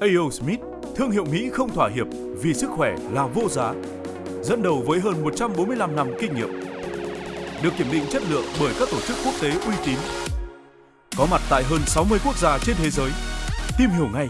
A.O. Smith, thương hiệu Mỹ không thỏa hiệp vì sức khỏe là vô giá. Dẫn đầu với hơn 145 năm kinh nghiệm. Được kiểm định chất lượng bởi các tổ chức quốc tế uy tín. Có mặt tại hơn 60 quốc gia trên thế giới. Tìm hiểu ngay